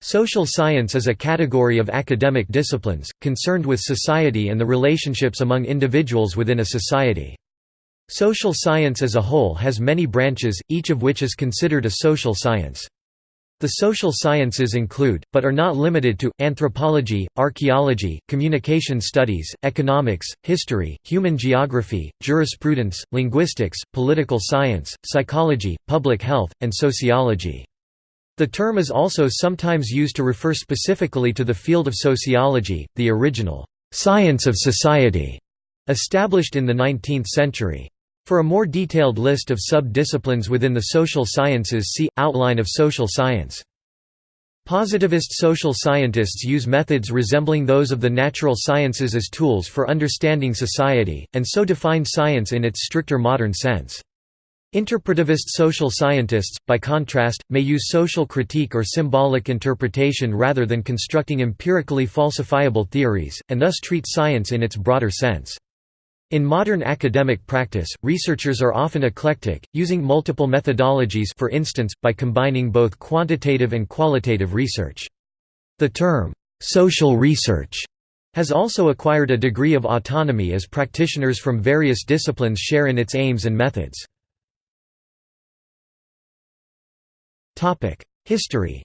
Social science is a category of academic disciplines, concerned with society and the relationships among individuals within a society. Social science as a whole has many branches, each of which is considered a social science. The social sciences include, but are not limited to, anthropology, archaeology, communication studies, economics, history, human geography, jurisprudence, linguistics, political science, psychology, public health, and sociology. The term is also sometimes used to refer specifically to the field of sociology, the original science of society, established in the 19th century. For a more detailed list of sub-disciplines within the social sciences see, Outline of social science. Positivist social scientists use methods resembling those of the natural sciences as tools for understanding society, and so define science in its stricter modern sense. Interpretivist social scientists, by contrast, may use social critique or symbolic interpretation rather than constructing empirically falsifiable theories, and thus treat science in its broader sense. In modern academic practice, researchers are often eclectic, using multiple methodologies for instance, by combining both quantitative and qualitative research. The term, "'social research' has also acquired a degree of autonomy as practitioners from various disciplines share in its aims and methods. History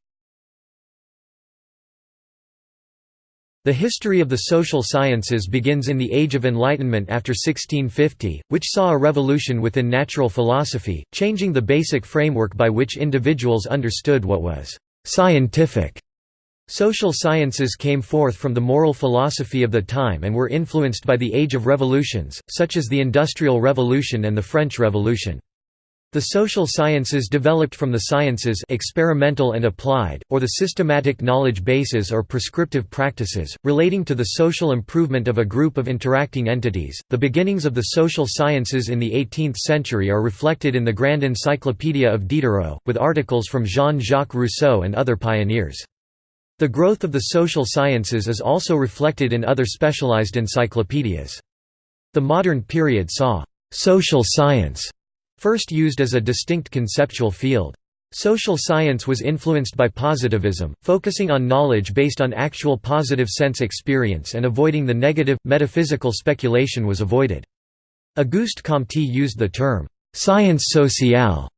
The history of the social sciences begins in the Age of Enlightenment after 1650, which saw a revolution within natural philosophy, changing the basic framework by which individuals understood what was «scientific». Social sciences came forth from the moral philosophy of the time and were influenced by the Age of Revolutions, such as the Industrial Revolution and the French Revolution. The social sciences developed from the sciences experimental and applied, or the systematic knowledge bases or prescriptive practices, relating to the social improvement of a group of interacting entities. The beginnings of the social sciences in the 18th century are reflected in the Grand Encyclopedia of Diderot, with articles from Jean-Jacques Rousseau and other pioneers. The growth of the social sciences is also reflected in other specialized encyclopedias. The modern period saw «social science» first used as a distinct conceptual field. Social science was influenced by positivism, focusing on knowledge based on actual positive sense experience and avoiding the negative, metaphysical speculation was avoided. Auguste Comte used the term, «science sociale»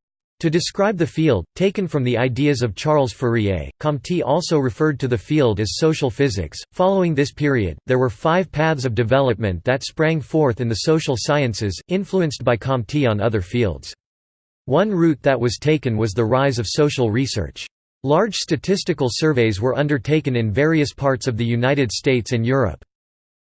To describe the field, taken from the ideas of Charles Fourier, Comte also referred to the field as social physics. Following this period, there were five paths of development that sprang forth in the social sciences, influenced by Comte on other fields. One route that was taken was the rise of social research. Large statistical surveys were undertaken in various parts of the United States and Europe.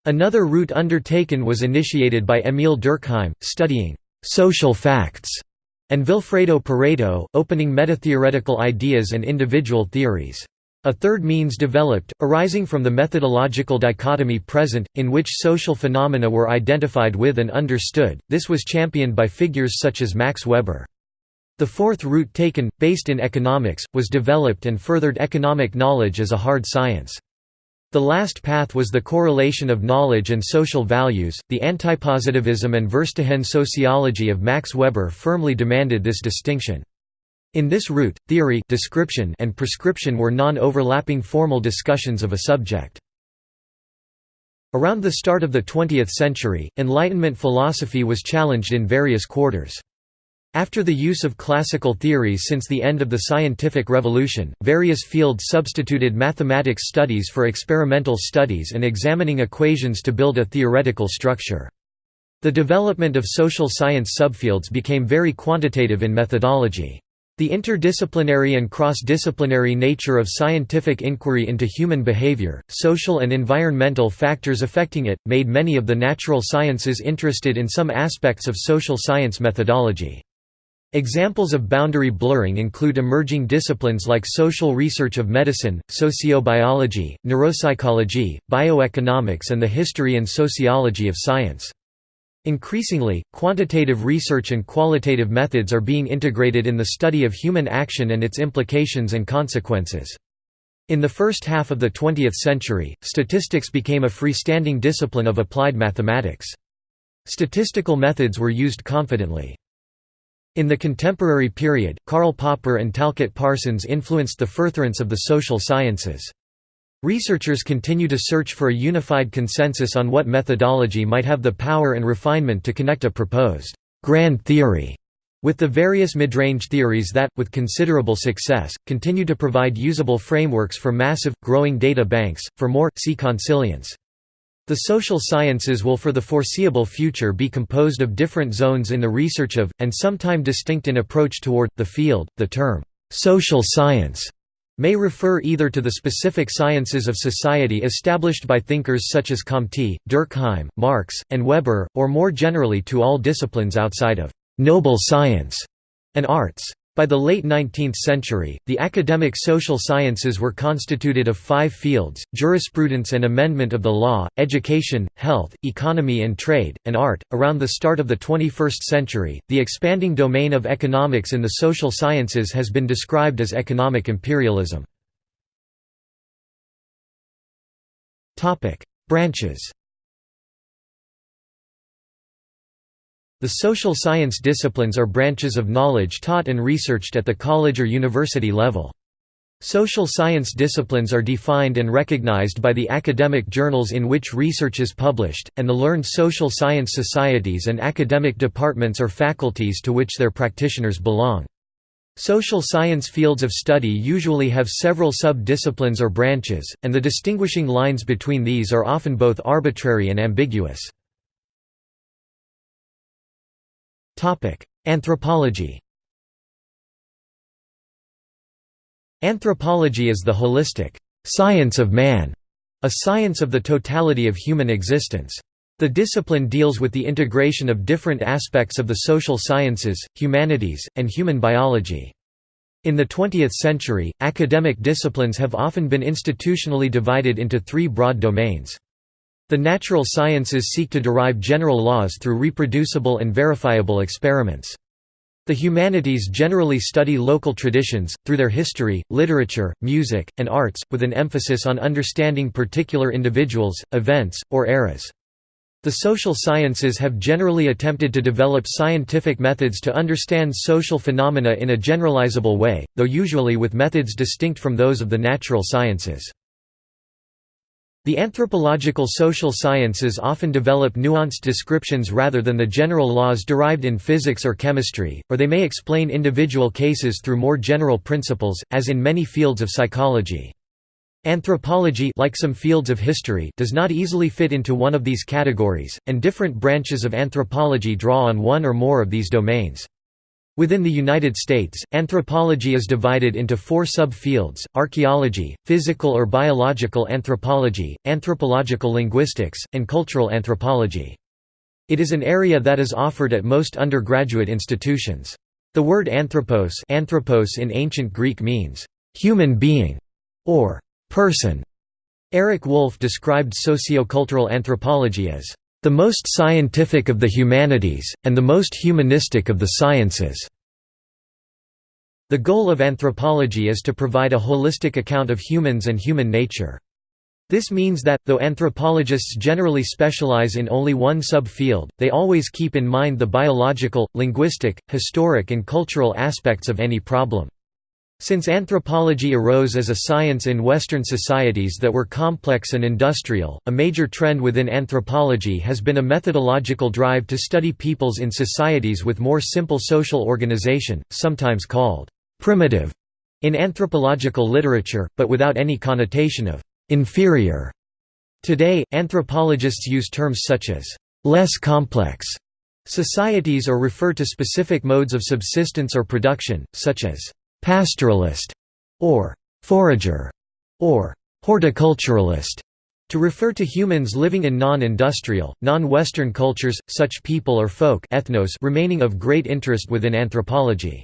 Another route undertaken was initiated by Émile Durkheim, studying «social facts» and Vilfredo Pareto, opening metatheoretical ideas and individual theories. A third means developed, arising from the methodological dichotomy present, in which social phenomena were identified with and understood, this was championed by figures such as Max Weber. The fourth route taken, based in economics, was developed and furthered economic knowledge as a hard science. The last path was the correlation of knowledge and social values. The antipositivism and Verstehen sociology of Max Weber firmly demanded this distinction. In this route, theory description and prescription were non-overlapping formal discussions of a subject. Around the start of the 20th century, Enlightenment philosophy was challenged in various quarters. After the use of classical theories since the end of the scientific revolution, various fields substituted mathematics studies for experimental studies and examining equations to build a theoretical structure. The development of social science subfields became very quantitative in methodology. The interdisciplinary and cross-disciplinary nature of scientific inquiry into human behavior, social and environmental factors affecting it, made many of the natural sciences interested in some aspects of social science methodology. Examples of boundary blurring include emerging disciplines like social research of medicine, sociobiology, neuropsychology, bioeconomics and the history and sociology of science. Increasingly, quantitative research and qualitative methods are being integrated in the study of human action and its implications and consequences. In the first half of the 20th century, statistics became a freestanding discipline of applied mathematics. Statistical methods were used confidently. In the contemporary period, Karl Popper and Talcott Parsons influenced the furtherance of the social sciences. Researchers continue to search for a unified consensus on what methodology might have the power and refinement to connect a proposed grand theory with the various midrange theories that, with considerable success, continue to provide usable frameworks for massive, growing data banks. For more, see consilience. The social sciences will for the foreseeable future be composed of different zones in the research of, and sometime distinct in approach toward, the field. The term, social science may refer either to the specific sciences of society established by thinkers such as Comte, Durkheim, Marx, and Weber, or more generally to all disciplines outside of «noble science» and arts. By the late 19th century, the academic social sciences were constituted of five fields, jurisprudence and amendment of the law, education, health, economy and trade, and art. Around the start of the 21st century, the expanding domain of economics in the social sciences has been described as economic imperialism. Branches The social science disciplines are branches of knowledge taught and researched at the college or university level. Social science disciplines are defined and recognized by the academic journals in which research is published, and the learned social science societies and academic departments or faculties to which their practitioners belong. Social science fields of study usually have several sub-disciplines or branches, and the distinguishing lines between these are often both arbitrary and ambiguous. Anthropology Anthropology is the holistic science of man, a science of the totality of human existence. The discipline deals with the integration of different aspects of the social sciences, humanities, and human biology. In the 20th century, academic disciplines have often been institutionally divided into three broad domains. The natural sciences seek to derive general laws through reproducible and verifiable experiments. The humanities generally study local traditions, through their history, literature, music, and arts, with an emphasis on understanding particular individuals, events, or eras. The social sciences have generally attempted to develop scientific methods to understand social phenomena in a generalizable way, though usually with methods distinct from those of the natural sciences. The anthropological social sciences often develop nuanced descriptions rather than the general laws derived in physics or chemistry, or they may explain individual cases through more general principles, as in many fields of psychology. Anthropology like some fields of history does not easily fit into one of these categories, and different branches of anthropology draw on one or more of these domains. Within the United States, anthropology is divided into four subfields, archaeology, physical or biological anthropology, anthropological linguistics, and cultural anthropology. It is an area that is offered at most undergraduate institutions. The word anthropos, anthropos in ancient Greek means, "...human being", or "...person". Eric Wolf described sociocultural anthropology as the most scientific of the humanities, and the most humanistic of the sciences." The goal of anthropology is to provide a holistic account of humans and human nature. This means that, though anthropologists generally specialize in only one subfield, they always keep in mind the biological, linguistic, historic and cultural aspects of any problem. Since anthropology arose as a science in Western societies that were complex and industrial, a major trend within anthropology has been a methodological drive to study peoples in societies with more simple social organization, sometimes called «primitive» in anthropological literature, but without any connotation of «inferior». Today, anthropologists use terms such as «less complex» societies or refer to specific modes of subsistence or production, such as pastoralist, or forager, or horticulturalist, to refer to humans living in non-industrial, non-Western cultures, such people or folk ethnos remaining of great interest within anthropology.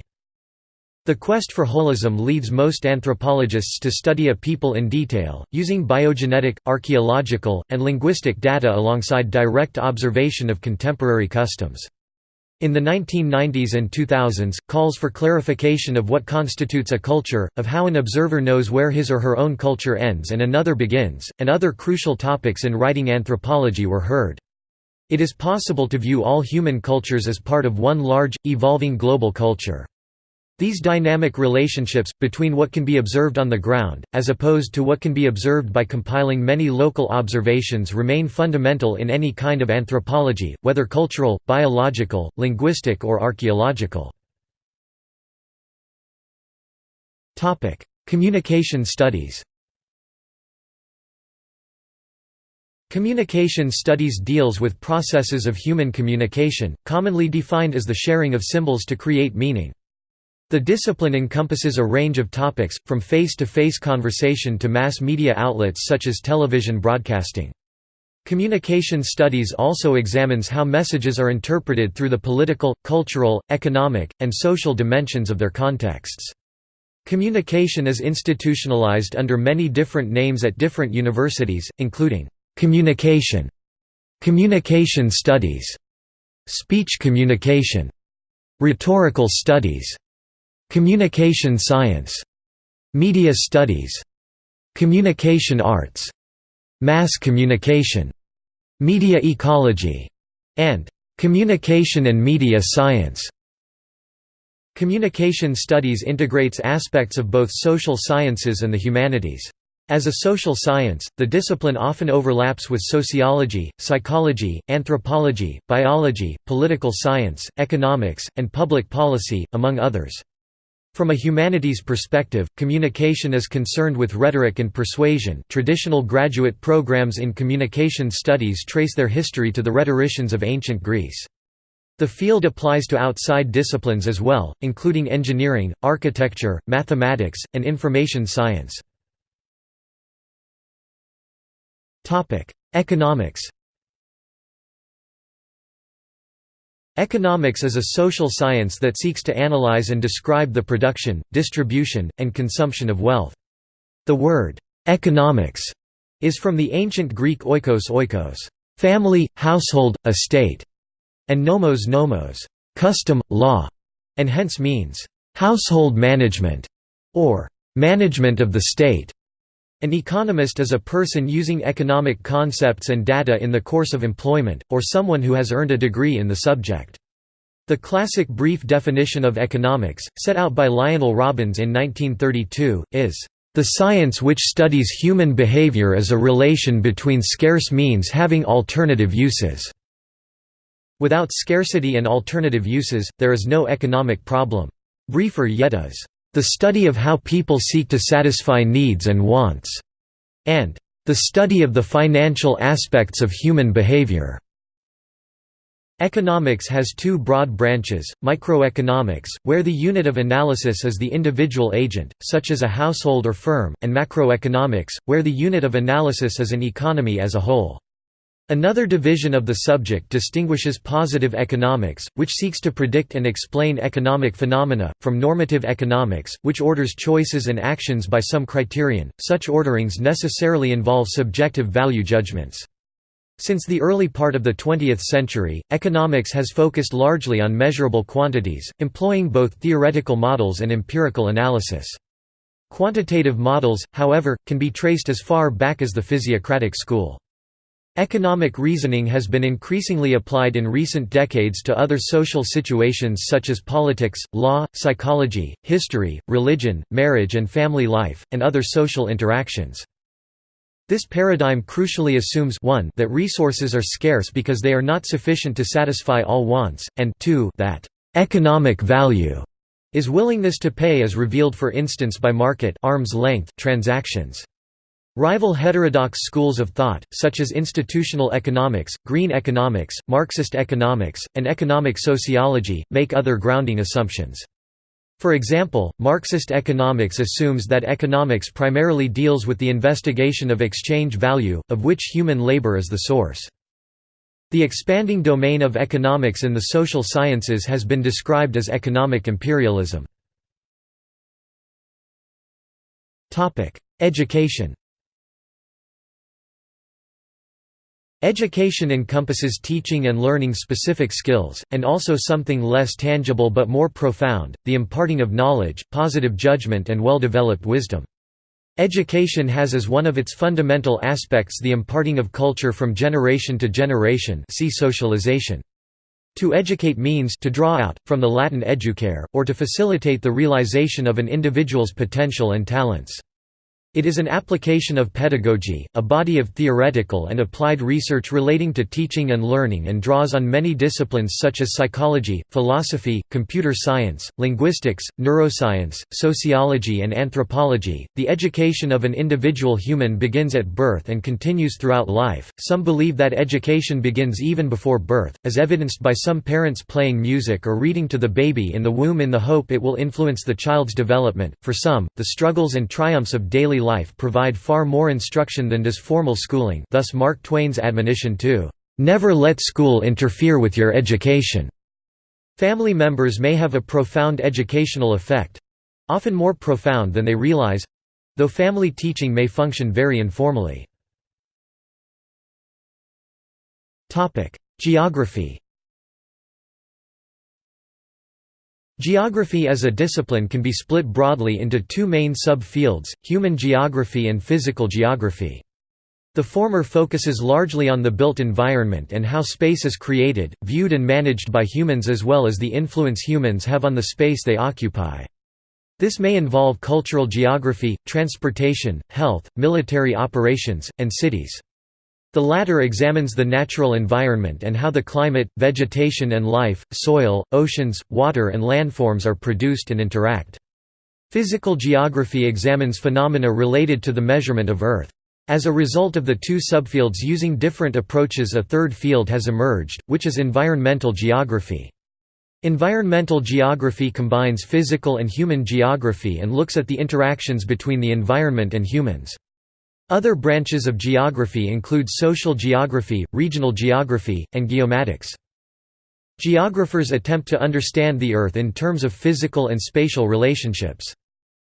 The quest for holism leads most anthropologists to study a people in detail, using biogenetic, archaeological, and linguistic data alongside direct observation of contemporary customs. In the 1990s and 2000s, calls for clarification of what constitutes a culture, of how an observer knows where his or her own culture ends and another begins, and other crucial topics in writing anthropology were heard. It is possible to view all human cultures as part of one large, evolving global culture. These dynamic relationships, between what can be observed on the ground, as opposed to what can be observed by compiling many local observations remain fundamental in any kind of anthropology, whether cultural, biological, linguistic or archaeological. Communication studies Communication studies deals with processes of human communication, commonly defined as the sharing of symbols to create meaning. The discipline encompasses a range of topics, from face-to-face -face conversation to mass media outlets such as television broadcasting. Communication studies also examines how messages are interpreted through the political, cultural, economic, and social dimensions of their contexts. Communication is institutionalized under many different names at different universities, including communication, communication studies, speech communication, rhetorical studies, communication science, media studies, communication arts, mass communication, media ecology, and communication and media science. Communication studies integrates aspects of both social sciences and the humanities. As a social science, the discipline often overlaps with sociology, psychology, anthropology, biology, political science, economics, and public policy, among others. From a humanities perspective, communication is concerned with rhetoric and persuasion traditional graduate programs in communication studies trace their history to the rhetoricians of ancient Greece. The field applies to outside disciplines as well, including engineering, architecture, mathematics, and information science. Economics Economics is a social science that seeks to analyze and describe the production, distribution, and consumption of wealth. The word, economics, is from the ancient Greek oikos oikos family, household, estate, and nomos nomos custom, law, and hence means household management or management of the state. An economist is a person using economic concepts and data in the course of employment, or someone who has earned a degree in the subject. The classic brief definition of economics, set out by Lionel Robbins in 1932, is the science which studies human behavior as a relation between scarce means having alternative uses. Without scarcity and alternative uses, there is no economic problem. Briefer yet is, "...the study of how people seek to satisfy needs and wants", and "...the study of the financial aspects of human behavior." Economics has two broad branches, microeconomics, where the unit of analysis is the individual agent, such as a household or firm, and macroeconomics, where the unit of analysis is an economy as a whole. Another division of the subject distinguishes positive economics, which seeks to predict and explain economic phenomena, from normative economics, which orders choices and actions by some criterion. Such orderings necessarily involve subjective value judgments. Since the early part of the 20th century, economics has focused largely on measurable quantities, employing both theoretical models and empirical analysis. Quantitative models, however, can be traced as far back as the physiocratic school. Economic reasoning has been increasingly applied in recent decades to other social situations such as politics, law, psychology, history, religion, marriage and family life, and other social interactions. This paradigm crucially assumes 1 that resources are scarce because they are not sufficient to satisfy all wants, and 2 that «economic value» is willingness to pay as revealed for instance by market arm's length transactions. Rival heterodox schools of thought, such as institutional economics, green economics, Marxist economics, and economic sociology, make other grounding assumptions. For example, Marxist economics assumes that economics primarily deals with the investigation of exchange value, of which human labor is the source. The expanding domain of economics in the social sciences has been described as economic imperialism. Education Education encompasses teaching and learning specific skills, and also something less tangible but more profound, the imparting of knowledge, positive judgment and well-developed wisdom. Education has as one of its fundamental aspects the imparting of culture from generation to generation see socialization. To educate means to draw out, from the Latin educare, or to facilitate the realization of an individual's potential and talents. It is an application of pedagogy, a body of theoretical and applied research relating to teaching and learning and draws on many disciplines such as psychology, philosophy, computer science, linguistics, neuroscience, sociology and anthropology. The education of an individual human begins at birth and continues throughout life. Some believe that education begins even before birth, as evidenced by some parents playing music or reading to the baby in the womb in the hope it will influence the child's development. For some, the struggles and triumphs of daily life provide far more instruction than does formal schooling thus Mark Twain's admonition to, "...never let school interfere with your education." Family members may have a profound educational effect—often more profound than they realize—though family teaching may function very informally. Geography Geography as a discipline can be split broadly into two main sub-fields, human geography and physical geography. The former focuses largely on the built environment and how space is created, viewed and managed by humans as well as the influence humans have on the space they occupy. This may involve cultural geography, transportation, health, military operations, and cities. The latter examines the natural environment and how the climate, vegetation and life, soil, oceans, water and landforms are produced and interact. Physical geography examines phenomena related to the measurement of Earth. As a result of the two subfields using different approaches a third field has emerged, which is environmental geography. Environmental geography combines physical and human geography and looks at the interactions between the environment and humans. Other branches of geography include social geography, regional geography, and geomatics. Geographers attempt to understand the Earth in terms of physical and spatial relationships.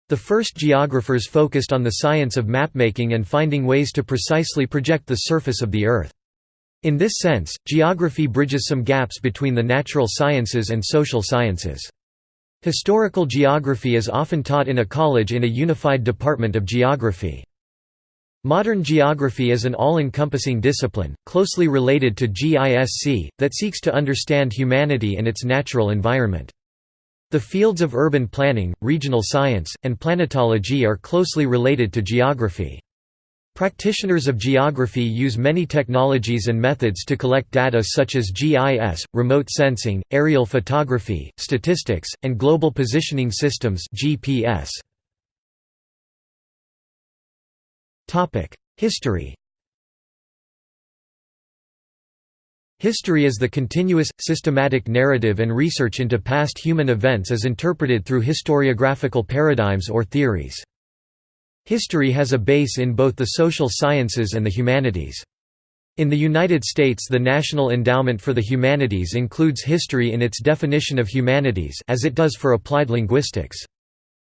The first geographers focused on the science of mapmaking and finding ways to precisely project the surface of the Earth. In this sense, geography bridges some gaps between the natural sciences and social sciences. Historical geography is often taught in a college in a unified department of geography. Modern geography is an all-encompassing discipline, closely related to GISC, that seeks to understand humanity and its natural environment. The fields of urban planning, regional science, and planetology are closely related to geography. Practitioners of geography use many technologies and methods to collect data such as GIS, remote sensing, aerial photography, statistics, and global positioning systems GPS. History History is the continuous, systematic narrative and research into past human events as interpreted through historiographical paradigms or theories. History has a base in both the social sciences and the humanities. In the United States the National Endowment for the Humanities includes history in its definition of humanities as it does for applied linguistics.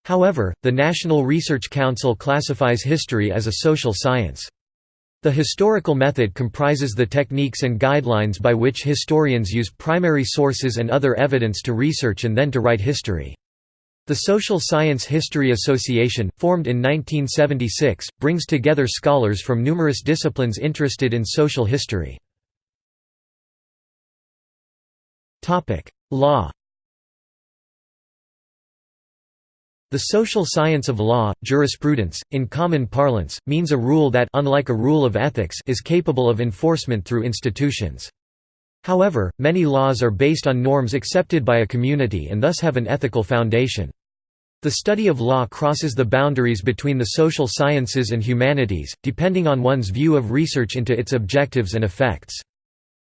However, the National Research Council classifies history as a social science. The historical method comprises the techniques and guidelines by which historians use primary sources and other evidence to research and then to write history. The Social Science History Association, formed in 1976, brings together scholars from numerous disciplines interested in social history. Law The social science of law, jurisprudence, in common parlance, means a rule that unlike a rule of ethics is capable of enforcement through institutions. However, many laws are based on norms accepted by a community and thus have an ethical foundation. The study of law crosses the boundaries between the social sciences and humanities, depending on one's view of research into its objectives and effects.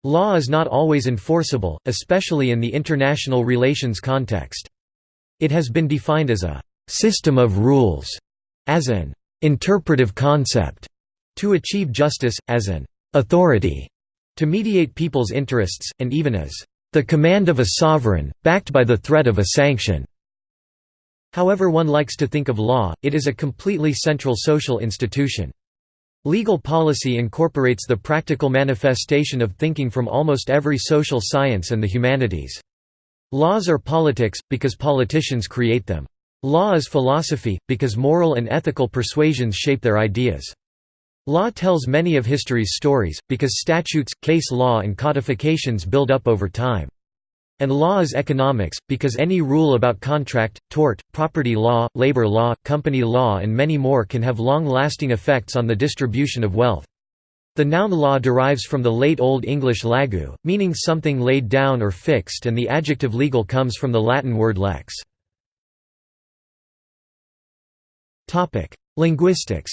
Law is not always enforceable, especially in the international relations context. It has been defined as a system of rules as an interpretive concept to achieve justice, as an authority to mediate people's interests, and even as the command of a sovereign, backed by the threat of a sanction. However one likes to think of law, it is a completely central social institution. Legal policy incorporates the practical manifestation of thinking from almost every social science and the humanities. Laws are politics, because politicians create them. Law is philosophy, because moral and ethical persuasions shape their ideas. Law tells many of history's stories, because statutes, case law and codifications build up over time. And law is economics, because any rule about contract, tort, property law, labor law, company law and many more can have long-lasting effects on the distribution of wealth. The noun law derives from the late Old English lagu, meaning something laid down or fixed and the adjective legal comes from the Latin word lex. Linguistics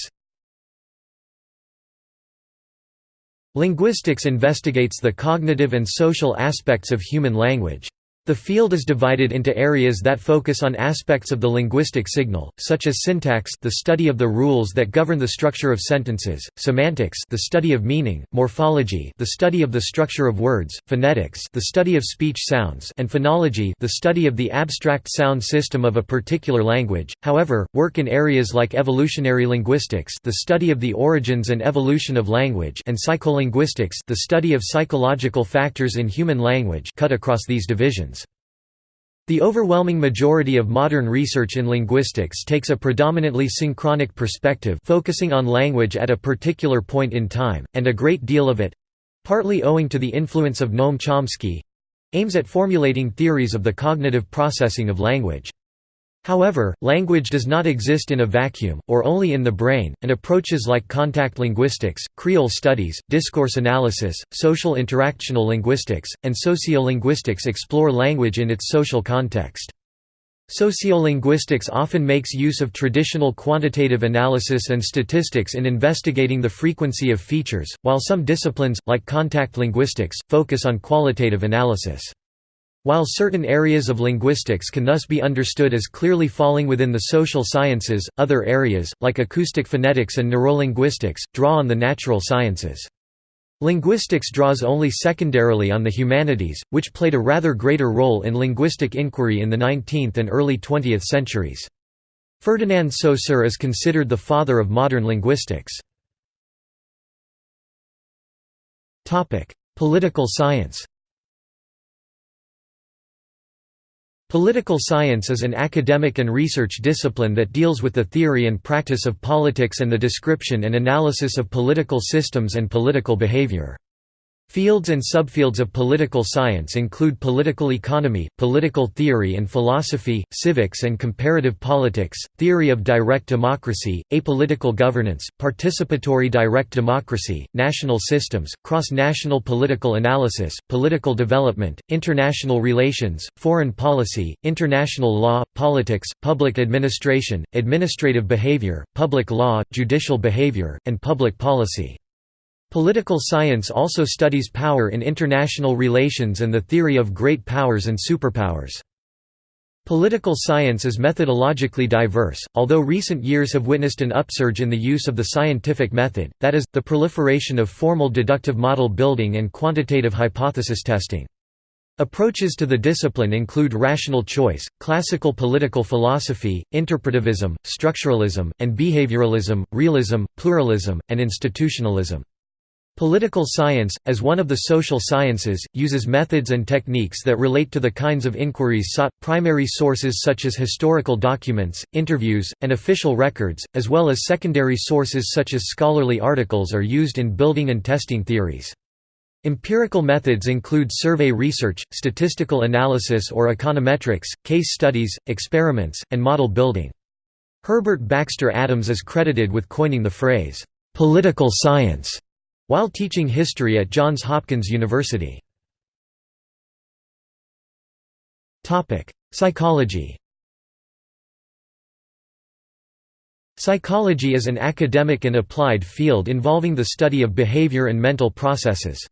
Linguistics investigates the cognitive and social aspects of human language. The field is divided into areas that focus on aspects of the linguistic signal, such as syntax the study of the rules that govern the structure of sentences, semantics the study of meaning, morphology the study of the structure of words, phonetics the study of speech sounds and phonology the study of the abstract sound system of a particular language. However, work in areas like evolutionary linguistics the study of the origins and evolution of language and psycholinguistics the study of psychological factors in human language cut across these divisions. The overwhelming majority of modern research in linguistics takes a predominantly synchronic perspective focusing on language at a particular point in time, and a great deal of it—partly owing to the influence of Noam Chomsky—aims at formulating theories of the cognitive processing of language. However, language does not exist in a vacuum, or only in the brain, and approaches like contact linguistics, creole studies, discourse analysis, social interactional linguistics, and sociolinguistics explore language in its social context. Sociolinguistics often makes use of traditional quantitative analysis and statistics in investigating the frequency of features, while some disciplines, like contact linguistics, focus on qualitative analysis. While certain areas of linguistics can thus be understood as clearly falling within the social sciences, other areas, like acoustic phonetics and neurolinguistics, draw on the natural sciences. Linguistics draws only secondarily on the humanities, which played a rather greater role in linguistic inquiry in the 19th and early 20th centuries. Ferdinand Saussure is considered the father of modern linguistics. Political science Political science is an academic and research discipline that deals with the theory and practice of politics and the description and analysis of political systems and political behavior. Fields and subfields of political science include political economy, political theory and philosophy, civics and comparative politics, theory of direct democracy, apolitical governance, participatory direct democracy, national systems, cross-national political analysis, political development, international relations, foreign policy, international law, politics, public administration, administrative behavior, public law, judicial behavior, and public policy. Political science also studies power in international relations and the theory of great powers and superpowers. Political science is methodologically diverse, although recent years have witnessed an upsurge in the use of the scientific method, that is, the proliferation of formal deductive model building and quantitative hypothesis testing. Approaches to the discipline include rational choice, classical political philosophy, interpretivism, structuralism, and behavioralism, realism, pluralism, and institutionalism. Political science, as one of the social sciences, uses methods and techniques that relate to the kinds of inquiries sought. Primary sources such as historical documents, interviews, and official records, as well as secondary sources such as scholarly articles are used in building and testing theories. Empirical methods include survey research, statistical analysis or econometrics, case studies, experiments, and model building. Herbert Baxter Adams is credited with coining the phrase, "'political science' while teaching history at Johns Hopkins University. Psychology Psychology is an academic and applied field involving the study of behavior and mental processes.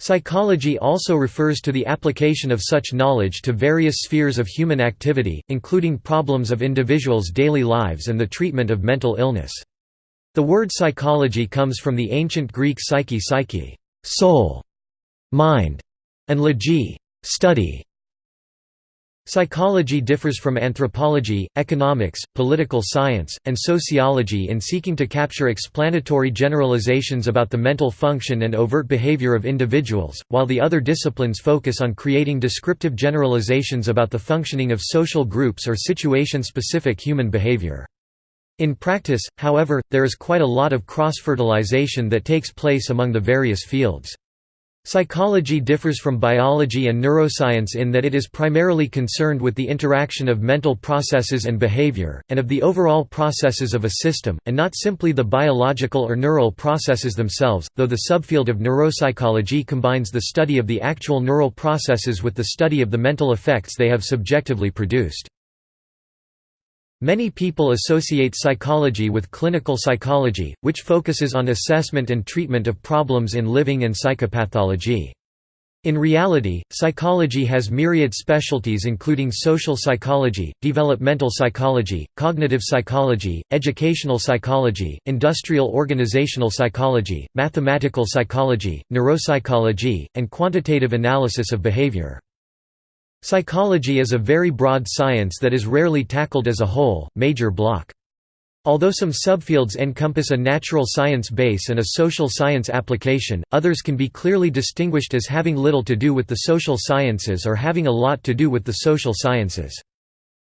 Psychology also refers to the application of such knowledge to various spheres of human activity, including problems of individuals' daily lives and the treatment of mental illness. The word psychology comes from the ancient Greek psyche psyche soul, mind, and logi study. Psychology differs from anthropology, economics, political science, and sociology in seeking to capture explanatory generalizations about the mental function and overt behavior of individuals, while the other disciplines focus on creating descriptive generalizations about the functioning of social groups or situation-specific human behavior. In practice, however, there is quite a lot of cross-fertilization that takes place among the various fields. Psychology differs from biology and neuroscience in that it is primarily concerned with the interaction of mental processes and behavior, and of the overall processes of a system, and not simply the biological or neural processes themselves, though the subfield of neuropsychology combines the study of the actual neural processes with the study of the mental effects they have subjectively produced. Many people associate psychology with clinical psychology, which focuses on assessment and treatment of problems in living and psychopathology. In reality, psychology has myriad specialties including social psychology, developmental psychology, cognitive psychology, educational psychology, industrial organizational psychology, mathematical psychology, neuropsychology, and quantitative analysis of behavior. Psychology is a very broad science that is rarely tackled as a whole, major block. Although some subfields encompass a natural science base and a social science application, others can be clearly distinguished as having little to do with the social sciences or having a lot to do with the social sciences.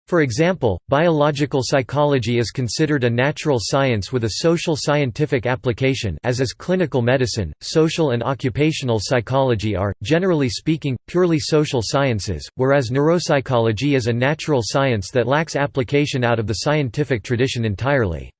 For example, biological psychology is considered a natural science with a social scientific application as is clinical medicine. Social and occupational psychology are, generally speaking, purely social sciences, whereas neuropsychology is a natural science that lacks application out of the scientific tradition entirely.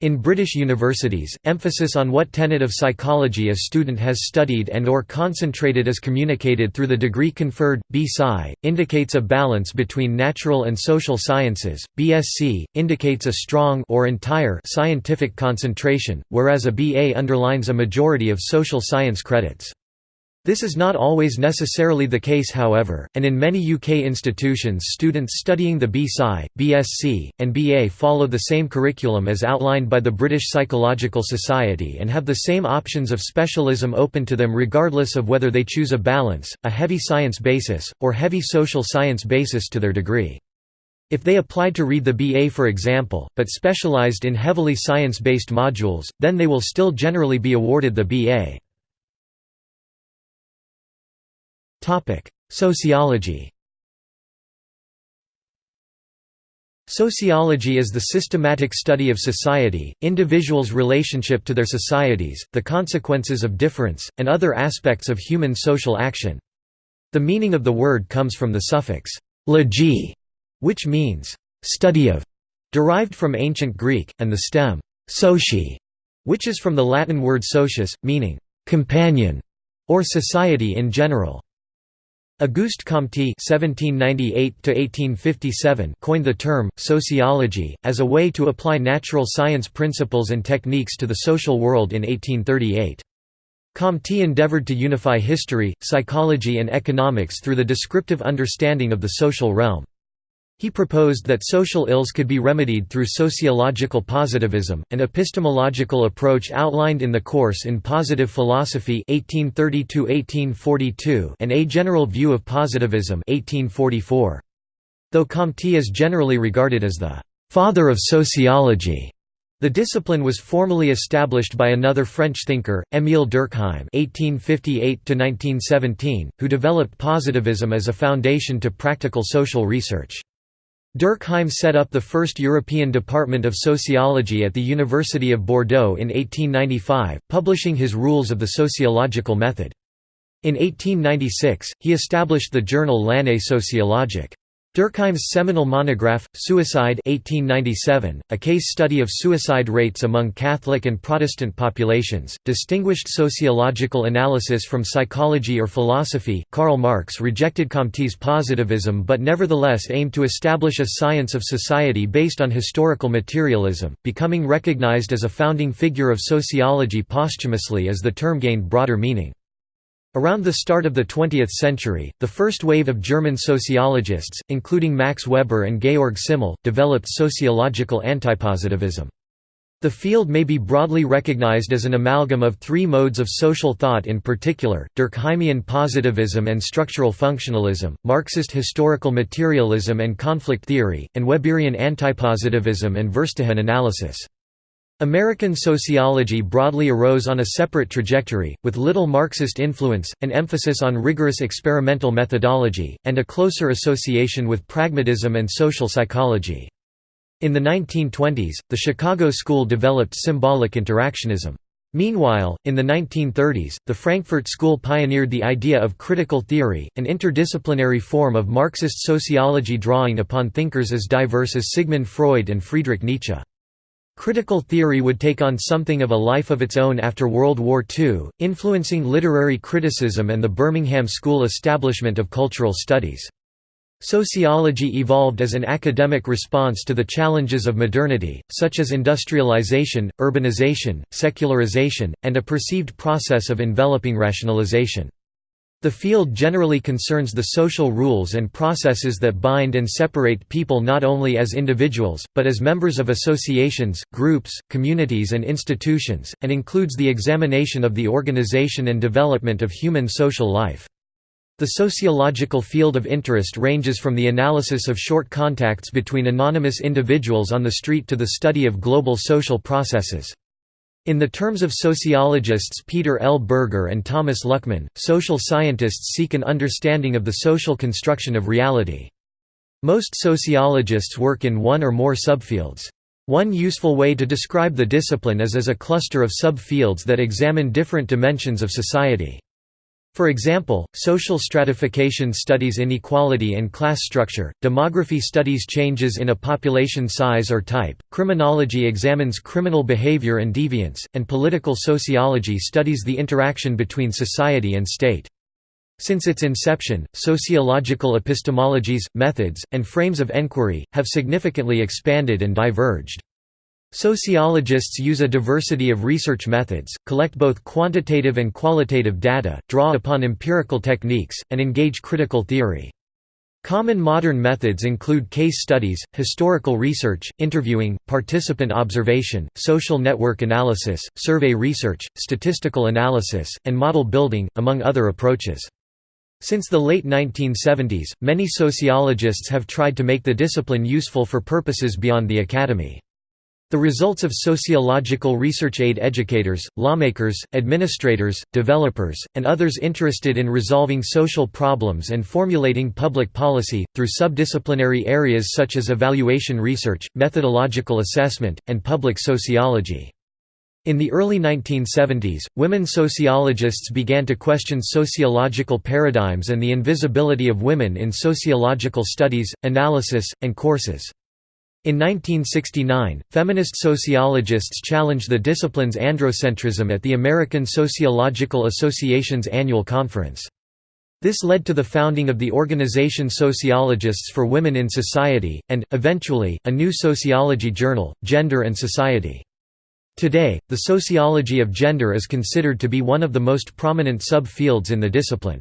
In British universities, emphasis on what tenet of psychology a student has studied and or concentrated is communicated through the degree conferred. B.Sci. indicates a balance between natural and social sciences, BSc indicates a strong or entire scientific concentration, whereas a BA underlines a majority of social science credits. This is not always necessarily the case however, and in many UK institutions students studying the B.Sci, BSc, and BA follow the same curriculum as outlined by the British Psychological Society and have the same options of specialism open to them regardless of whether they choose a balance, a heavy science basis, or heavy social science basis to their degree. If they applied to read the BA for example, but specialised in heavily science-based modules, then they will still generally be awarded the BA. Sociology Sociology is the systematic study of society, individuals' relationship to their societies, the consequences of difference, and other aspects of human social action. The meaning of the word comes from the suffix «logi», which means «study of», derived from ancient Greek, and the stem «soci», which is from the Latin word socius, meaning «companion» or society in general. Auguste Comte (1798–1857) coined the term sociology as a way to apply natural science principles and techniques to the social world in 1838. Comte endeavored to unify history, psychology and economics through the descriptive understanding of the social realm. He proposed that social ills could be remedied through sociological positivism, an epistemological approach outlined in the course in Positive Philosophy 1830 and A General View of Positivism 1844. Though Comte is generally regarded as the «father of sociology», the discipline was formally established by another French thinker, Émile Durkheim (1858–1917), who developed positivism as a foundation to practical social research. Durkheim set up the first European Department of Sociology at the University of Bordeaux in 1895, publishing his Rules of the Sociological Method. In 1896, he established the journal L'Année sociologique. Durkheim's seminal monograph, Suicide 1897, a case study of suicide rates among Catholic and Protestant populations, distinguished sociological analysis from psychology or philosophy. Karl Marx rejected Comte's positivism but nevertheless aimed to establish a science of society based on historical materialism, becoming recognized as a founding figure of sociology posthumously as the term gained broader meaning. Around the start of the 20th century, the first wave of German sociologists, including Max Weber and Georg Simmel, developed sociological antipositivism. The field may be broadly recognized as an amalgam of three modes of social thought in particular, Durkheimian positivism and structural functionalism, Marxist historical materialism and conflict theory, and Weberian antipositivism and Verstehen analysis. American sociology broadly arose on a separate trajectory, with little Marxist influence, an emphasis on rigorous experimental methodology, and a closer association with pragmatism and social psychology. In the 1920s, the Chicago School developed symbolic interactionism. Meanwhile, in the 1930s, the Frankfurt School pioneered the idea of critical theory, an interdisciplinary form of Marxist sociology drawing upon thinkers as diverse as Sigmund Freud and Friedrich Nietzsche. Critical theory would take on something of a life of its own after World War II, influencing literary criticism and the Birmingham School establishment of cultural studies. Sociology evolved as an academic response to the challenges of modernity, such as industrialization, urbanization, secularization, and a perceived process of enveloping rationalization. The field generally concerns the social rules and processes that bind and separate people not only as individuals, but as members of associations, groups, communities and institutions, and includes the examination of the organization and development of human social life. The sociological field of interest ranges from the analysis of short contacts between anonymous individuals on the street to the study of global social processes. In the terms of sociologists Peter L. Berger and Thomas Luckmann, social scientists seek an understanding of the social construction of reality. Most sociologists work in one or more subfields. One useful way to describe the discipline is as a cluster of subfields that examine different dimensions of society. For example, social stratification studies inequality and class structure, demography studies changes in a population size or type, criminology examines criminal behavior and deviance, and political sociology studies the interaction between society and state. Since its inception, sociological epistemologies, methods, and frames of enquiry, have significantly expanded and diverged. Sociologists use a diversity of research methods, collect both quantitative and qualitative data, draw upon empirical techniques, and engage critical theory. Common modern methods include case studies, historical research, interviewing, participant observation, social network analysis, survey research, statistical analysis, and model building, among other approaches. Since the late 1970s, many sociologists have tried to make the discipline useful for purposes beyond the academy. The results of sociological research aid educators, lawmakers, administrators, developers, and others interested in resolving social problems and formulating public policy, through subdisciplinary areas such as evaluation research, methodological assessment, and public sociology. In the early 1970s, women sociologists began to question sociological paradigms and the invisibility of women in sociological studies, analysis, and courses. In 1969, feminist sociologists challenged the discipline's androcentrism at the American Sociological Association's annual conference. This led to the founding of the organization Sociologists for Women in Society, and, eventually, a new sociology journal, Gender and Society. Today, the sociology of gender is considered to be one of the most prominent sub-fields in the discipline.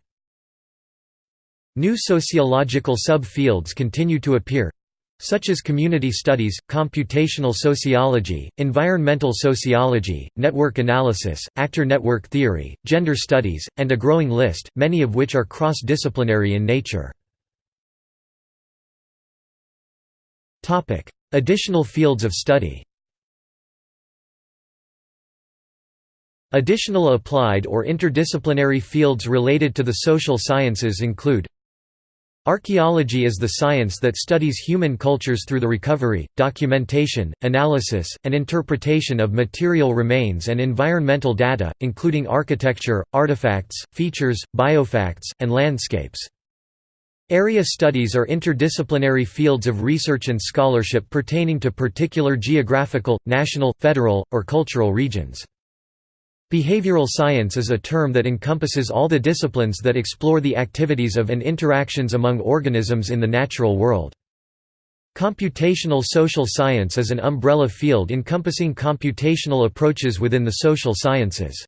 New sociological sub-fields continue to appear, such as community studies, computational sociology, environmental sociology, network analysis, actor network theory, gender studies, and a growing list, many of which are cross-disciplinary in nature. Additional fields of study Additional applied or interdisciplinary fields related to the social sciences include Archaeology is the science that studies human cultures through the recovery, documentation, analysis, and interpretation of material remains and environmental data, including architecture, artifacts, features, biofacts, and landscapes. Area studies are interdisciplinary fields of research and scholarship pertaining to particular geographical, national, federal, or cultural regions. Behavioral science is a term that encompasses all the disciplines that explore the activities of and interactions among organisms in the natural world. Computational social science is an umbrella field encompassing computational approaches within the social sciences.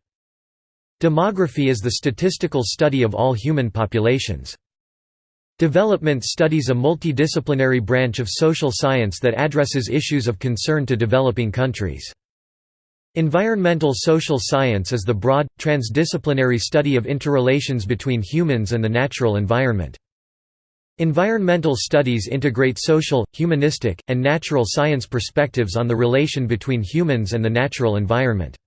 Demography is the statistical study of all human populations. Development studies a multidisciplinary branch of social science that addresses issues of concern to developing countries. Environmental social science is the broad, transdisciplinary study of interrelations between humans and the natural environment. Environmental studies integrate social, humanistic, and natural science perspectives on the relation between humans and the natural environment.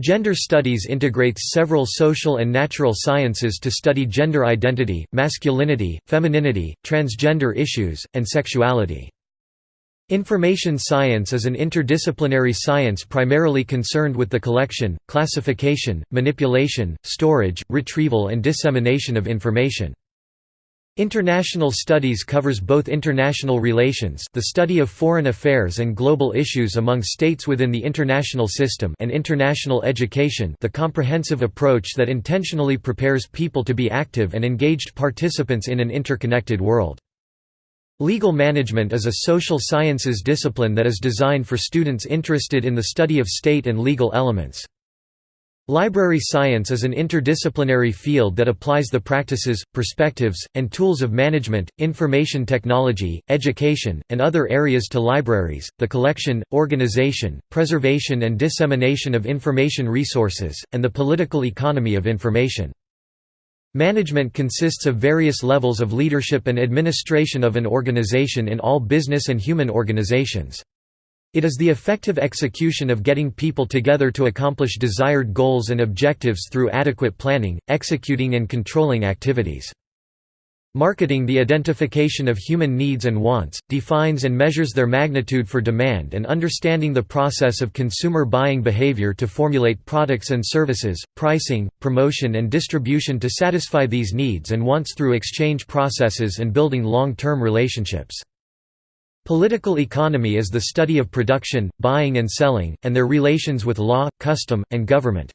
Gender studies integrates several social and natural sciences to study gender identity, masculinity, femininity, transgender issues, and sexuality. Information science is an interdisciplinary science primarily concerned with the collection, classification, manipulation, storage, retrieval and dissemination of information. International studies covers both international relations the study of foreign affairs and global issues among states within the international system and international education the comprehensive approach that intentionally prepares people to be active and engaged participants in an interconnected world. Legal management is a social sciences discipline that is designed for students interested in the study of state and legal elements. Library science is an interdisciplinary field that applies the practices, perspectives, and tools of management, information technology, education, and other areas to libraries, the collection, organization, preservation and dissemination of information resources, and the political economy of information. Management consists of various levels of leadership and administration of an organization in all business and human organizations. It is the effective execution of getting people together to accomplish desired goals and objectives through adequate planning, executing and controlling activities. Marketing the identification of human needs and wants, defines and measures their magnitude for demand and understanding the process of consumer buying behavior to formulate products and services, pricing, promotion and distribution to satisfy these needs and wants through exchange processes and building long-term relationships. Political economy is the study of production, buying and selling, and their relations with law, custom, and government.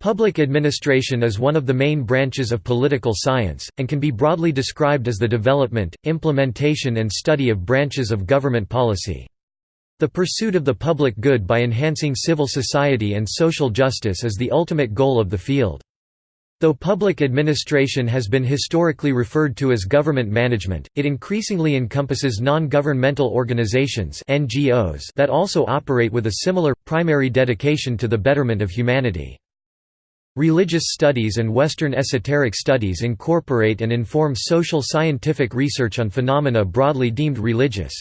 Public administration is one of the main branches of political science, and can be broadly described as the development, implementation and study of branches of government policy. The pursuit of the public good by enhancing civil society and social justice is the ultimate goal of the field. Though public administration has been historically referred to as government management, it increasingly encompasses non-governmental organizations NGOs that also operate with a similar, primary dedication to the betterment of humanity. Religious studies and Western esoteric studies incorporate and inform social scientific research on phenomena broadly deemed religious.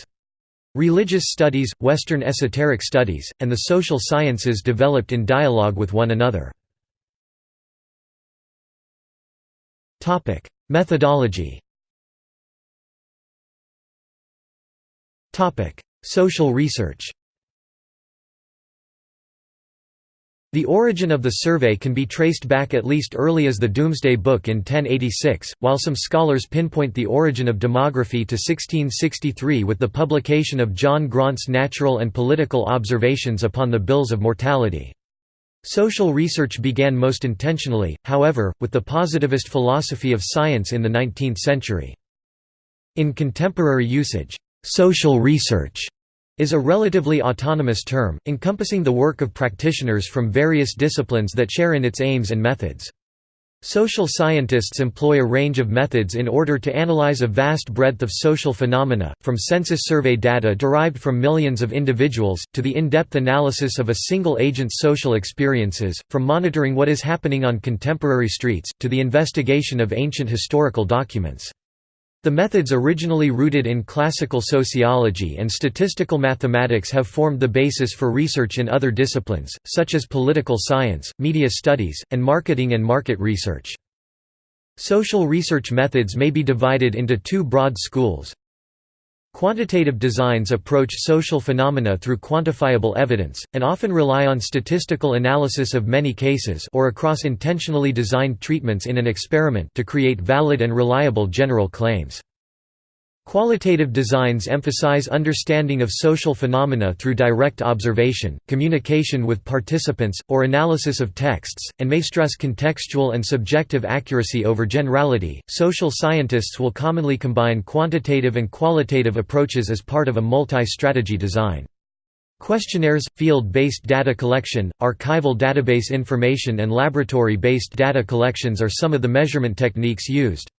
Religious studies, Western esoteric studies, and the social sciences developed in dialogue with one another. Methodology. Social research. The origin of the survey can be traced back at least early as the Domesday Book in 1086, while some scholars pinpoint the origin of demography to 1663 with the publication of John Graunt's Natural and Political Observations upon the Bills of Mortality. Social research began most intentionally, however, with the positivist philosophy of science in the 19th century. In contemporary usage, social research is a relatively autonomous term, encompassing the work of practitioners from various disciplines that share in its aims and methods. Social scientists employ a range of methods in order to analyze a vast breadth of social phenomena, from census survey data derived from millions of individuals, to the in-depth analysis of a single agent's social experiences, from monitoring what is happening on contemporary streets, to the investigation of ancient historical documents. The methods originally rooted in classical sociology and statistical mathematics have formed the basis for research in other disciplines, such as political science, media studies, and marketing and market research. Social research methods may be divided into two broad schools. Quantitative designs approach social phenomena through quantifiable evidence, and often rely on statistical analysis of many cases or across intentionally designed treatments in an experiment to create valid and reliable general claims. Qualitative designs emphasize understanding of social phenomena through direct observation, communication with participants, or analysis of texts, and may stress contextual and subjective accuracy over generality. Social scientists will commonly combine quantitative and qualitative approaches as part of a multi strategy design. Questionnaires, field-based data collection, archival database information and laboratory-based data collections are some of the measurement techniques used.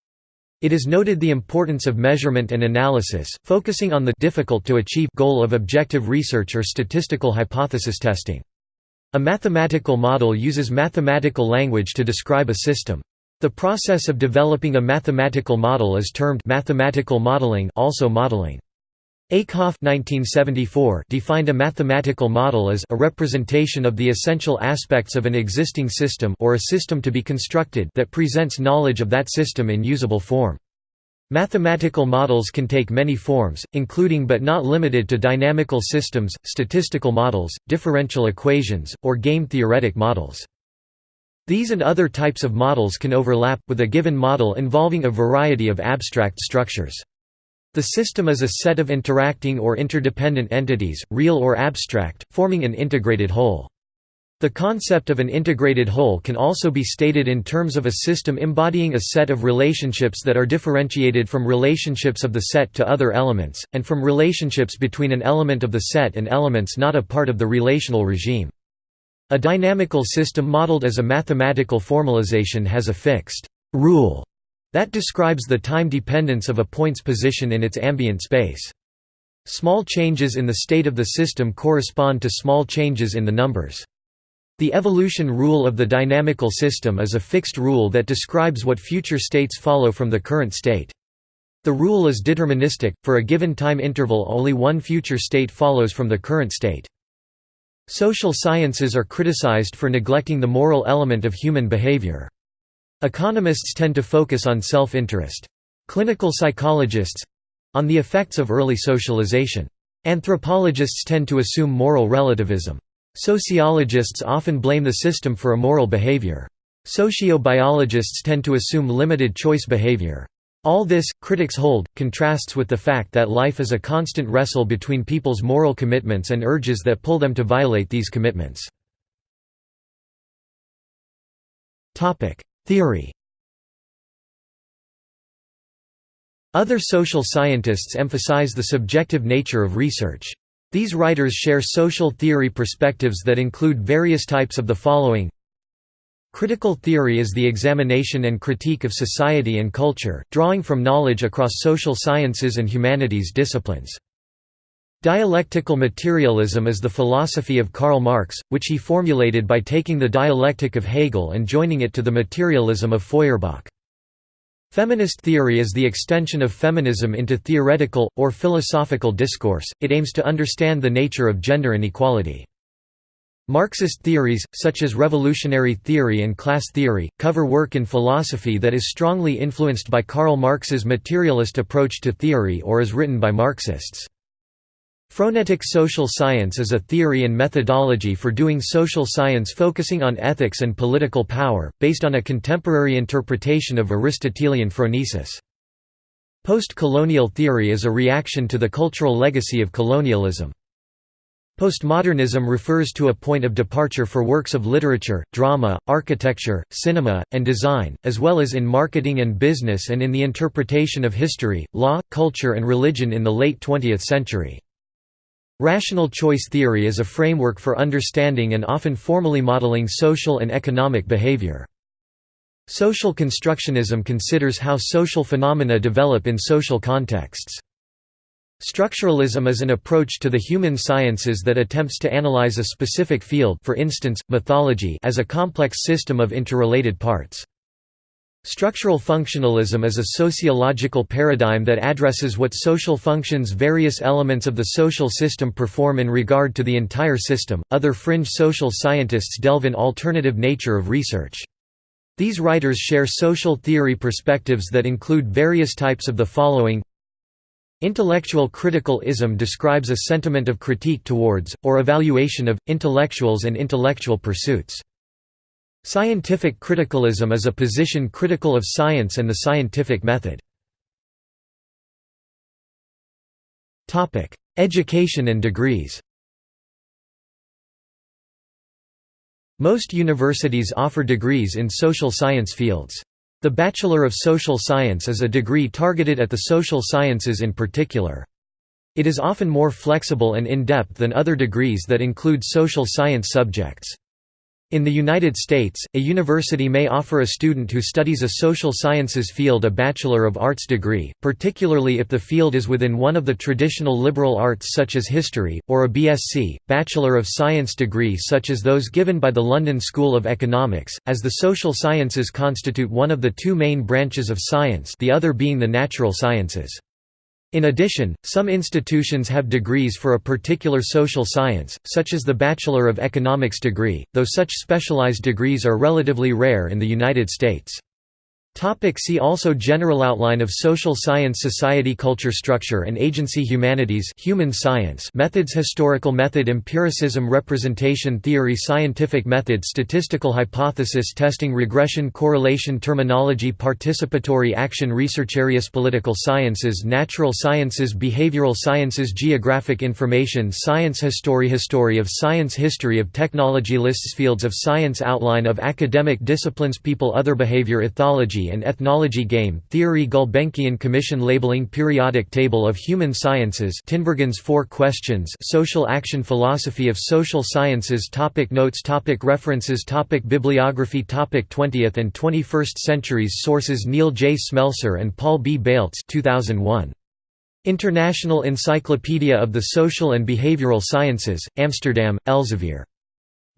It is noted the importance of measurement and analysis, focusing on the difficult to achieve goal of objective research or statistical hypothesis testing. A mathematical model uses mathematical language to describe a system. The process of developing a mathematical model is termed mathematical modeling also modeling. Eykhoff 1974 defined a mathematical model as a representation of the essential aspects of an existing system or a system to be constructed that presents knowledge of that system in usable form. Mathematical models can take many forms, including but not limited to dynamical systems, statistical models, differential equations, or game-theoretic models. These and other types of models can overlap, with a given model involving a variety of abstract structures. The system is a set of interacting or interdependent entities, real or abstract, forming an integrated whole. The concept of an integrated whole can also be stated in terms of a system embodying a set of relationships that are differentiated from relationships of the set to other elements, and from relationships between an element of the set and elements not a part of the relational regime. A dynamical system modeled as a mathematical formalization has a fixed rule that describes the time dependence of a point's position in its ambient space. Small changes in the state of the system correspond to small changes in the numbers. The evolution rule of the dynamical system is a fixed rule that describes what future states follow from the current state. The rule is deterministic, for a given time interval only one future state follows from the current state. Social sciences are criticized for neglecting the moral element of human behavior. Economists tend to focus on self-interest. Clinical psychologists—on the effects of early socialization. Anthropologists tend to assume moral relativism. Sociologists often blame the system for immoral behavior. Sociobiologists tend to assume limited choice behavior. All this, critics hold, contrasts with the fact that life is a constant wrestle between people's moral commitments and urges that pull them to violate these commitments. Theory Other social scientists emphasize the subjective nature of research. These writers share social theory perspectives that include various types of the following Critical theory is the examination and critique of society and culture, drawing from knowledge across social sciences and humanities disciplines. Dialectical materialism is the philosophy of Karl Marx, which he formulated by taking the dialectic of Hegel and joining it to the materialism of Feuerbach. Feminist theory is the extension of feminism into theoretical, or philosophical discourse, it aims to understand the nature of gender inequality. Marxist theories, such as revolutionary theory and class theory, cover work in philosophy that is strongly influenced by Karl Marx's materialist approach to theory or is written by Marxists. Phronetic social science is a theory and methodology for doing social science focusing on ethics and political power, based on a contemporary interpretation of Aristotelian phronesis. Post-colonial theory is a reaction to the cultural legacy of colonialism. Postmodernism refers to a point of departure for works of literature, drama, architecture, cinema, and design, as well as in marketing and business and in the interpretation of history, law, culture and religion in the late 20th century. Rational choice theory is a framework for understanding and often formally modeling social and economic behavior. Social constructionism considers how social phenomena develop in social contexts. Structuralism is an approach to the human sciences that attempts to analyze a specific field for instance, mythology as a complex system of interrelated parts. Structural functionalism is a sociological paradigm that addresses what social functions various elements of the social system perform in regard to the entire system. Other fringe social scientists delve in alternative nature of research. These writers share social theory perspectives that include various types of the following Intellectual critical-ism describes a sentiment of critique towards, or evaluation of, intellectuals and intellectual pursuits. Scientific criticalism is a position critical of science and the scientific method. Education and degrees Most universities offer degrees in social science fields. The Bachelor of Social Science is a degree targeted at the social sciences in particular. It is often more flexible and in-depth than other degrees that include social science subjects. In the United States, a university may offer a student who studies a social sciences field a Bachelor of Arts degree, particularly if the field is within one of the traditional liberal arts such as history, or a BSc, Bachelor of Science degree such as those given by the London School of Economics, as the social sciences constitute one of the two main branches of science the other being the natural sciences. In addition, some institutions have degrees for a particular social science, such as the Bachelor of Economics degree, though such specialized degrees are relatively rare in the United States. Topic see also General outline of social science Society Culture Structure and agency Humanities human science Methods Historical method Empiricism Representation theory Scientific method Statistical hypothesis Testing Regression Correlation Terminology Participatory action Research Areas Political sciences Natural sciences Behavioral sciences Geographic information Science History History of science History of technology Lists Fields of science Outline of academic disciplines People Other behavior Ethology and Ethnology Game Theory Gulbenkian Commission Labeling Periodic Table of Human Sciences Tinbergen's Four Questions Social Action Philosophy of Social Sciences topic Notes topic References topic Bibliography topic 20th and 21st centuries Sources Neil J. Smelser and Paul B. Baltes 2001. International Encyclopedia of the Social and Behavioral Sciences, Amsterdam, Elsevier.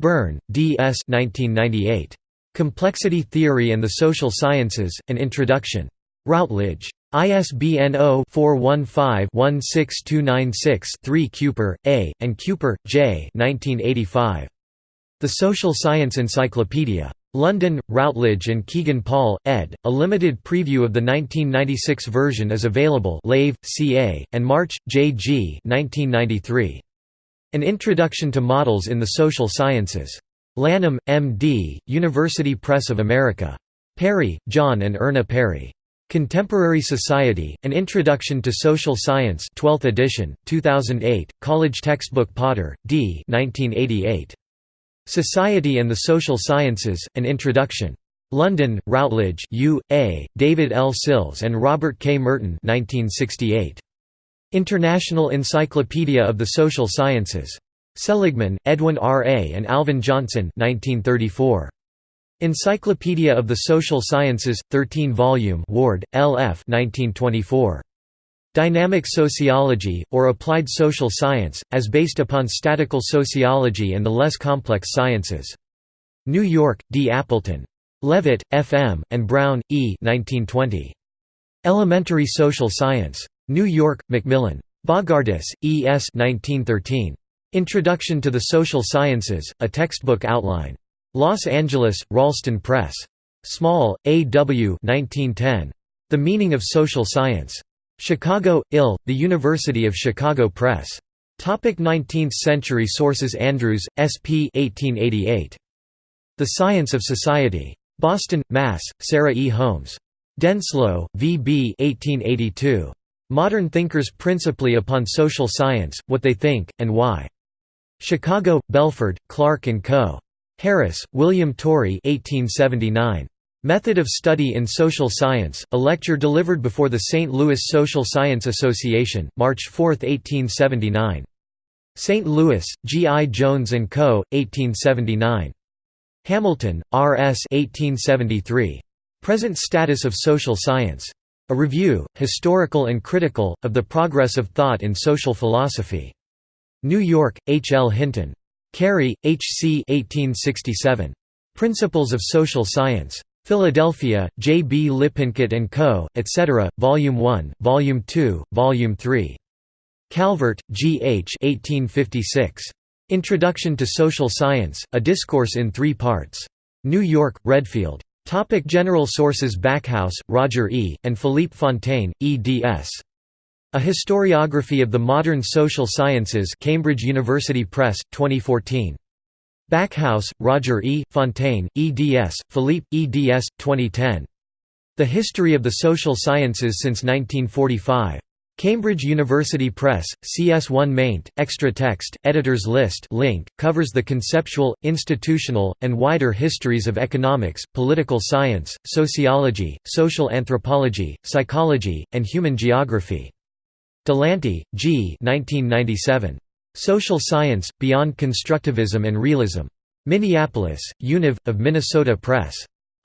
Byrne, D. S. 1998. Complexity Theory and the Social Sciences, An Introduction. Routledge. ISBN 0-415-16296-3 Kuper, A., and Kuper, J. 1985. The Social Science Encyclopedia. London, Routledge and Kegan Paul, ed. A limited preview of the 1996 version is available Lave, C.A., and March, J. G. 1993. An Introduction to Models in the Social Sciences. Lanham, M.D., University Press of America. Perry, John and Erna Perry. Contemporary Society, An Introduction to Social Science 12th edition, 2008, College Textbook Potter, D. 1988. Society and the Social Sciences, An Introduction. London, Routledge U. A., David L. Sills and Robert K. Merton 1968. International Encyclopedia of the Social Sciences. Seligman, Edwin R. A. and Alvin Johnson 1934. Encyclopedia of the Social Sciences, 13 volume Ward, L. F. 1924. Dynamic Sociology, or Applied Social Science, as based upon statical sociology and the less complex sciences. New York, D. Appleton. Leavitt, F. M., and Brown, E. 1920. Elementary Social Science. New York, Macmillan. Bogardus, E. S. 1913. Introduction to the Social Sciences, a textbook outline. Los Angeles, Ralston Press. Small, A. W. 1910. The Meaning of Social Science. Chicago, Ill, The University of Chicago Press. Topic 19th century sources Andrews, S. P. 1888. The Science of Society. Boston, Mass., Sarah E. Holmes. Denslow, V. B. 1882. Modern Thinkers Principally Upon Social Science, What They Think, and Why. Chicago, Belford, Clark & Co. Harris, William Torrey 1879. Method of Study in Social Science, a lecture delivered before the St. Louis Social Science Association, March 4, 1879. St. Louis, G. I. Jones & Co., 1879. Hamilton, R. S. 1873. Present Status of Social Science. A Review, Historical and Critical, of the Progress of Thought in Social Philosophy. New York, H. L. Hinton. Carey, H. C. 1867. Principles of Social Science. Philadelphia, J. B. Lippincott & Co., etc., Volume 1, Volume 2, Volume 3. Calvert, G. H. 1856. Introduction to Social Science, a discourse in three parts. New York, Redfield. Topic general sources Backhouse, Roger E., and Philippe Fontaine, eds. A Historiography of the Modern Social Sciences Cambridge University Press, 2014. Backhouse, Roger E., Fontaine, eds., Philippe, eds., 2010. The History of the Social Sciences since 1945. Cambridge University Press, CS1 maint, extra text, editors list link, covers the conceptual, institutional, and wider histories of economics, political science, sociology, social anthropology, psychology, and human geography. Delanty, G. 1997. Social Science, Beyond Constructivism and Realism. Minneapolis, Univ. of Minnesota Press.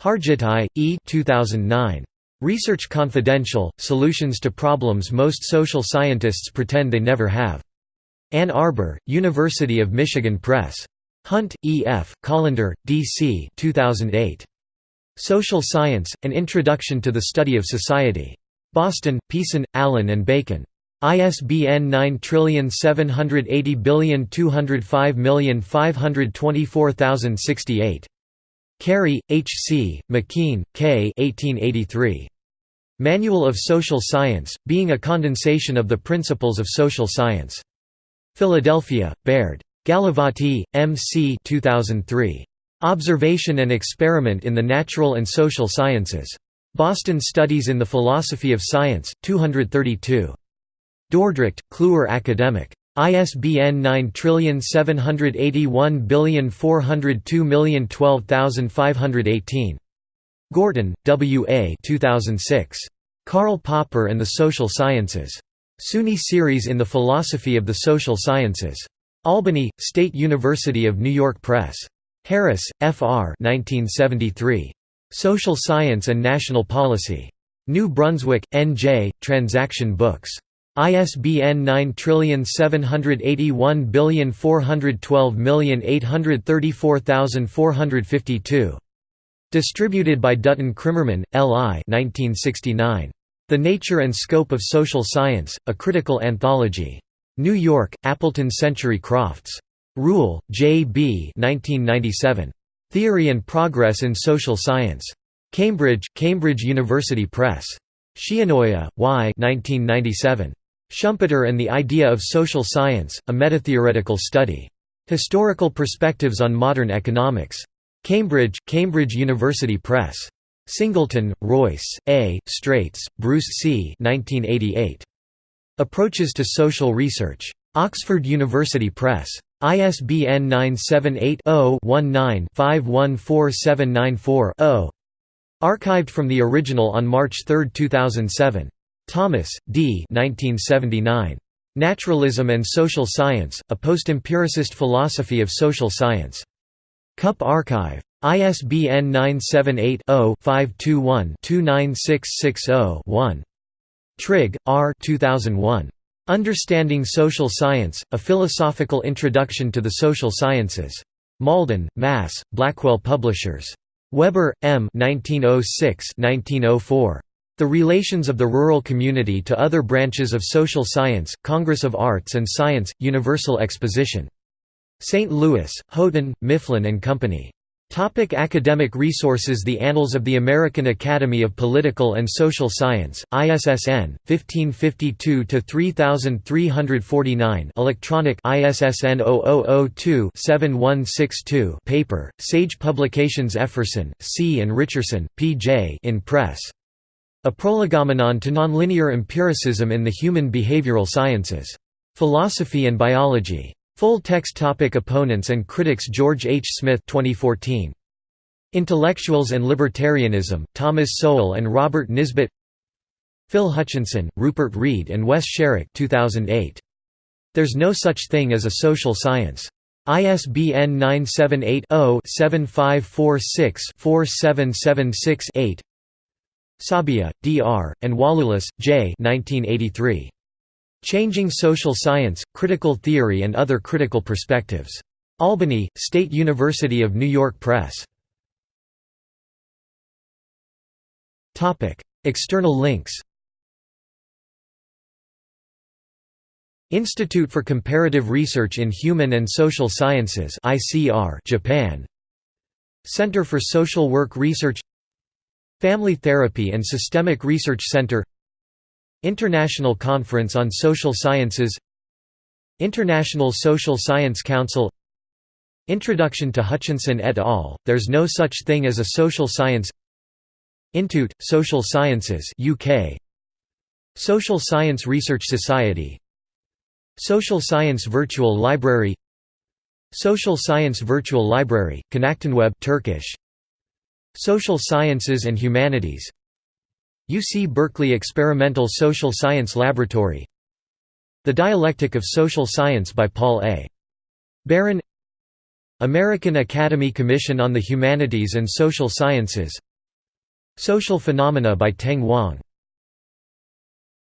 Hargittai, E. 2009. Research Confidential, Solutions to Problems Most Social Scientists Pretend They Never Have. Ann Arbor, University of Michigan Press. Hunt, E. F., Colander, D. C. 2008. Social Science, An Introduction to the Study of Society. Boston, Pearson, Allyn and Bacon. ISBN 9780205524068. Carey, H. C., McKean, K. 1883. Manual of Social Science, Being a Condensation of the Principles of Social Science. Philadelphia, Baird. Galavotti, M. C. 2003. Observation and Experiment in the Natural and Social Sciences. Boston Studies in the Philosophy of Science, 232. Dordrecht, Kluwer Academic. ISBN 9781402012518. Gorton, W. A. 2006. Karl Popper and the Social Sciences. SUNY Series in the Philosophy of the Social Sciences. Albany, State University of New York Press. Harris, F. R. 1973. Social Science and National Policy. New Brunswick, N. J., Transaction Books. ISBN 9781412834452. Distributed by Dutton Krimerman, L. I. 1969. The Nature and Scope of Social Science, A Critical Anthology. New York, Appleton Century Crofts. Rule, J. B. 1997. Theory and Progress in Social Science. Cambridge, Cambridge University Press. Shionoya, Y. 1997. Schumpeter and the Idea of Social Science, A Metatheoretical Study. Historical Perspectives on Modern Economics. Cambridge, Cambridge University Press. Singleton, Royce, A., Straits, Bruce C. 1988. Approaches to Social Research. Oxford University Press. ISBN 978-0-19-514794-0. Archived from the original on March 3, 2007. Thomas, D. 1979. Naturalism and Social Science, A Post-Empiricist Philosophy of Social Science. Cup Archive. ISBN 978 0 521 29660 Trigg, R. 2001. Understanding Social Science, A Philosophical Introduction to the Social Sciences. Malden, Mass., Blackwell Publishers. Weber, M. 1906 1904. The Relations of the Rural Community to Other Branches of Social Science, Congress of Arts and Science, Universal Exposition. St. Louis, Houghton, Mifflin and Company. Topic academic resources The Annals of the American Academy of Political and Social Science, ISSN, 1552-3349 electronic ISSN 0002-7162 paper, Sage Publications Efferson, C. and Richardson, P. J. in press. A Prolegomenon to Nonlinear Empiricism in the Human Behavioral Sciences. Philosophy and Biology. Full text topic Opponents and critics George H. Smith 2014. Intellectuals and Libertarianism, Thomas Sowell and Robert Nisbet Phil Hutchinson, Rupert Read and Wes Sharrock 2008. There's no such thing as a social science. ISBN 978 0 7546 4776 8 Sabia, D. R., and Wallulis, J. 1983. Changing Social Science, Critical Theory and Other Critical Perspectives. Albany, State University of New York Press. External links Institute for Comparative Research in Human and Social Sciences Japan Center for Social Work Research Family Therapy and Systemic Research Center International Conference on Social Sciences International Social Science Council Introduction to Hutchinson et al., There's No Such Thing as a Social Science Intute, Social Sciences UK Social Science Research Society Social Science Virtual Library Social Science Virtual Library, Konaktenweb Turkish Social Sciences and Humanities. UC Berkeley Experimental Social Science Laboratory. The Dialectic of Social Science by Paul A. Baran American Academy Commission on the Humanities and Social Sciences. Social Phenomena by Teng Wang